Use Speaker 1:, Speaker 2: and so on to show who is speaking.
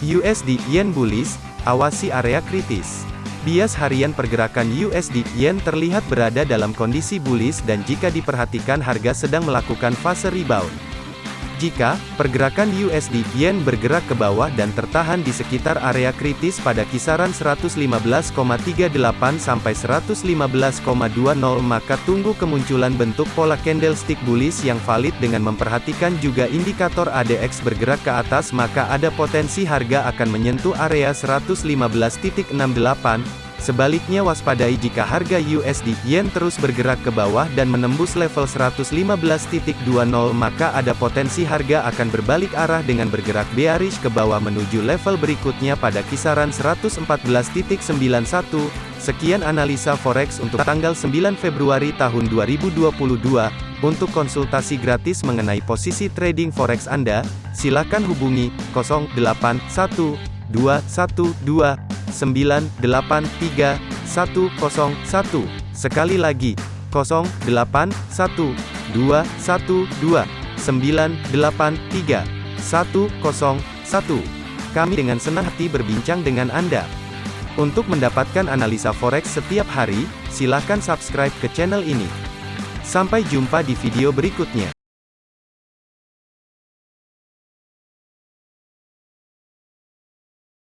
Speaker 1: USD Yen bullish, awasi area kritis. Bias harian pergerakan USD Yen terlihat berada dalam kondisi bullish dan jika diperhatikan harga sedang melakukan fase rebound. Jika pergerakan USD Yen bergerak ke bawah dan tertahan di sekitar area kritis pada kisaran 115,38 sampai 115,20 maka tunggu kemunculan bentuk pola candlestick bullish yang valid dengan memperhatikan juga indikator ADX bergerak ke atas maka ada potensi harga akan menyentuh area 115.68 Sebaliknya waspadai jika harga USD Yen terus bergerak ke bawah dan menembus level 115.20 maka ada potensi harga akan berbalik arah dengan bergerak bearish ke bawah menuju level berikutnya pada kisaran 114.91. Sekian analisa forex untuk tanggal 9 Februari tahun 2022. Untuk konsultasi gratis mengenai posisi trading forex Anda, silakan hubungi 081212 983 Sekali lagi, 081212 983 Kami dengan senang hati berbincang dengan Anda. Untuk mendapatkan analisa forex setiap hari, silakan subscribe ke channel ini. Sampai jumpa di video berikutnya.